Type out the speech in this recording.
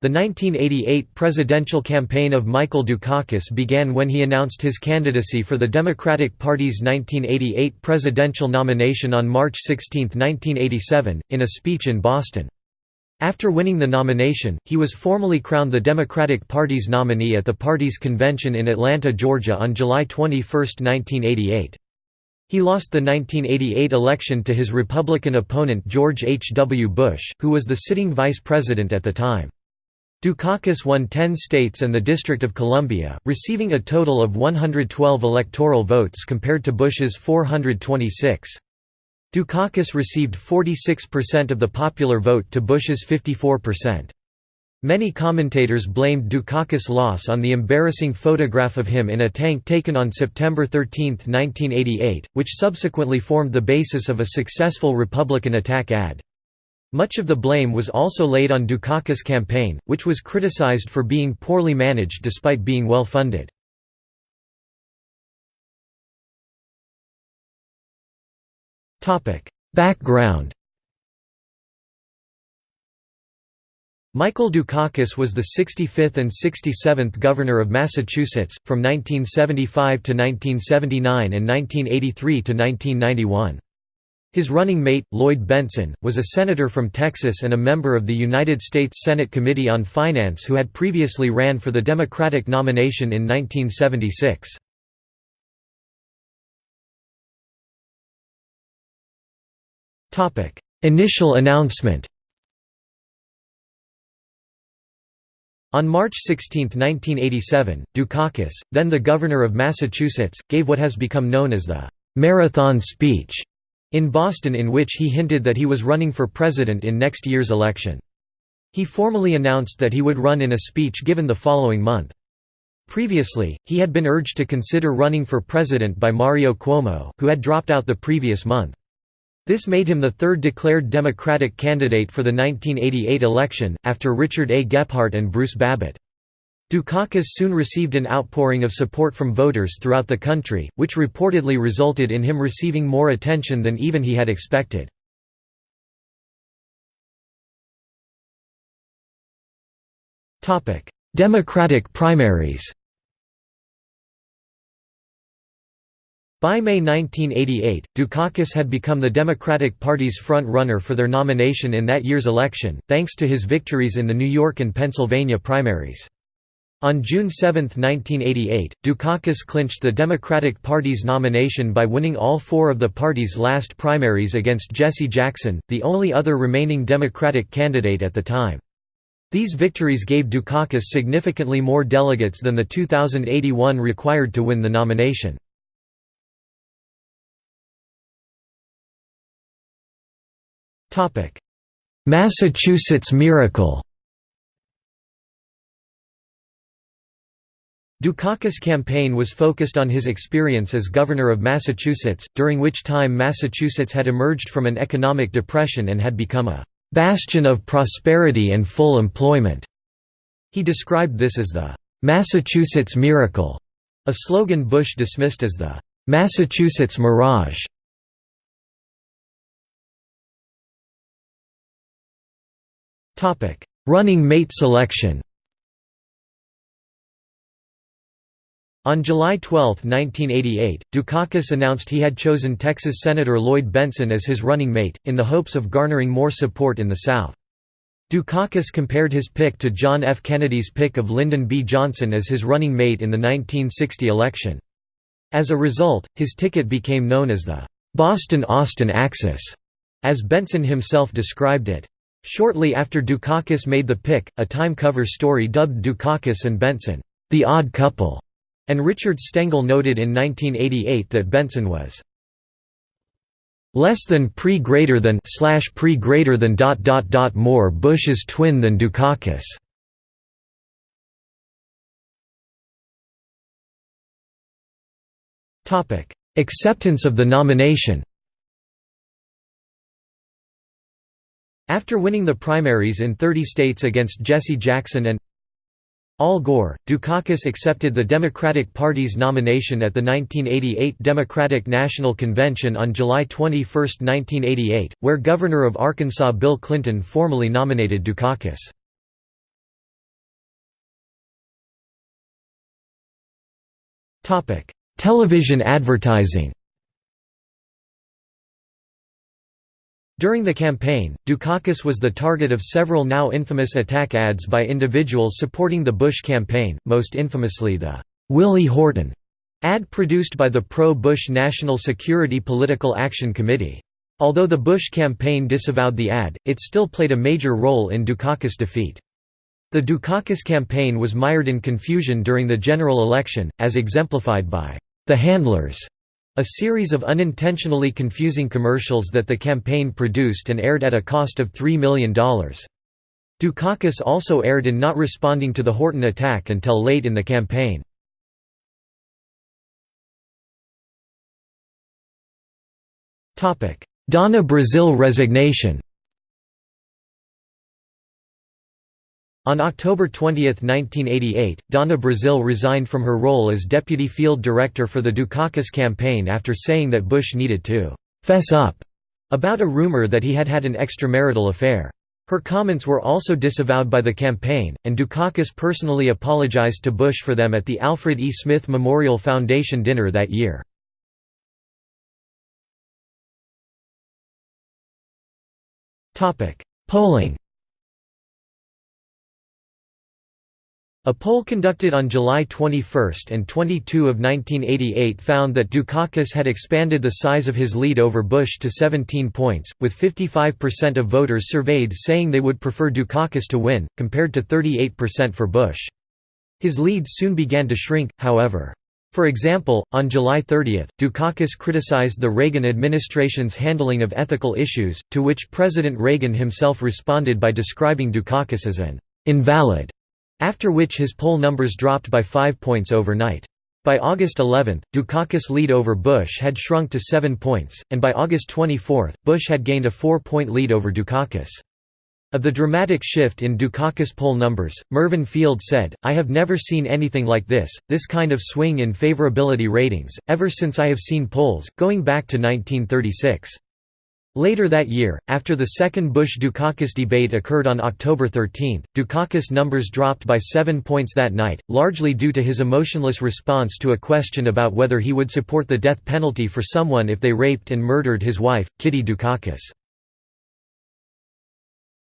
The 1988 presidential campaign of Michael Dukakis began when he announced his candidacy for the Democratic Party's 1988 presidential nomination on March 16, 1987, in a speech in Boston. After winning the nomination, he was formally crowned the Democratic Party's nominee at the party's convention in Atlanta, Georgia on July 21, 1988. He lost the 1988 election to his Republican opponent George H. W. Bush, who was the sitting vice president at the time. Dukakis won 10 states and the District of Columbia, receiving a total of 112 electoral votes compared to Bush's 426. Dukakis received 46% of the popular vote to Bush's 54%. Many commentators blamed Dukakis' loss on the embarrassing photograph of him in a tank taken on September 13, 1988, which subsequently formed the basis of a successful Republican attack ad. Much of the blame was also laid on Dukakis' campaign, which was criticized for being poorly managed despite being well funded. Background Michael Dukakis was the 65th and 67th Governor of Massachusetts, from 1975 to 1979 and 1983 to 1991. His running mate, Lloyd Bentsen, was a senator from Texas and a member of the United States Senate Committee on Finance who had previously ran for the Democratic nomination in 1976. Initial announcement On March 16, 1987, Dukakis, then the governor of Massachusetts, gave what has become known as the «marathon speech» in Boston in which he hinted that he was running for president in next year's election. He formally announced that he would run in a speech given the following month. Previously, he had been urged to consider running for president by Mario Cuomo, who had dropped out the previous month. This made him the third declared Democratic candidate for the 1988 election, after Richard A. Gephardt and Bruce Babbitt. Dukakis soon received an outpouring of support from voters throughout the country, which reportedly resulted in him receiving more attention than even he had expected. Democratic primaries By May 1988, Dukakis had become the Democratic Party's front-runner for their nomination in that year's election, thanks to his victories in the New York and Pennsylvania primaries. On June 7, 1988, Dukakis clinched the Democratic Party's nomination by winning all four of the party's last primaries against Jesse Jackson, the only other remaining Democratic candidate at the time. These victories gave Dukakis significantly more delegates than the 2081 required to win the nomination. Massachusetts Miracle Dukakis' campaign was focused on his experience as governor of Massachusetts, during which time Massachusetts had emerged from an economic depression and had become a «bastion of prosperity and full employment». He described this as the «Massachusetts miracle», a slogan Bush dismissed as the «Massachusetts mirage». Running mate selection On July 12, 1988, Dukakis announced he had chosen Texas Senator Lloyd Bentsen as his running mate, in the hopes of garnering more support in the South. Dukakis compared his pick to John F. Kennedy's pick of Lyndon B. Johnson as his running mate in the 1960 election. As a result, his ticket became known as the Boston–Austin Axis, as Bentsen himself described it. Shortly after Dukakis made the pick, a Time cover story dubbed Dukakis and Bentsen, the odd couple, and Richard Stengel noted in 1988 that Bentsen was less than pre greater than slash pre greater than dot dot dot more Bush's twin than Dukakis. Topic: Acceptance of the nomination. After winning the primaries in 30 states against Jesse Jackson and Al Gore, Dukakis accepted the Democratic Party's nomination at the 1988 Democratic National Convention on July 21, 1988, where Governor of Arkansas Bill Clinton formally nominated Dukakis. Television advertising During the campaign, Dukakis was the target of several now infamous attack ads by individuals supporting the Bush campaign, most infamously the Willie Horton ad produced by the pro-Bush National Security Political Action Committee. Although the Bush campaign disavowed the ad, it still played a major role in Dukakis' defeat. The Dukakis campaign was mired in confusion during the general election, as exemplified by the handlers a series of unintentionally confusing commercials that the campaign produced and aired at a cost of $3 million. Dukakis also aired in not responding to the Horton attack until late in the campaign. Donna Brazile resignation On October 20, 1988, Donna Brazile resigned from her role as deputy field director for the Dukakis campaign after saying that Bush needed to «fess up» about a rumor that he had had an extramarital affair. Her comments were also disavowed by the campaign, and Dukakis personally apologized to Bush for them at the Alfred E. Smith Memorial Foundation dinner that year. Polling A poll conducted on July 21 and 22 of 1988 found that Dukakis had expanded the size of his lead over Bush to 17 points, with 55% of voters surveyed saying they would prefer Dukakis to win, compared to 38% for Bush. His lead soon began to shrink, however. For example, on July 30, Dukakis criticized the Reagan administration's handling of ethical issues, to which President Reagan himself responded by describing Dukakis as an invalid after which his poll numbers dropped by five points overnight. By August 11, Dukakis' lead over Bush had shrunk to seven points, and by August 24, Bush had gained a four-point lead over Dukakis. Of the dramatic shift in Dukakis poll numbers, Mervin Field said, I have never seen anything like this, this kind of swing in favorability ratings, ever since I have seen polls, going back to 1936. Later that year, after the second Bush-Dukakis debate occurred on October 13, Dukakis' numbers dropped by seven points that night, largely due to his emotionless response to a question about whether he would support the death penalty for someone if they raped and murdered his wife, Kitty Dukakis.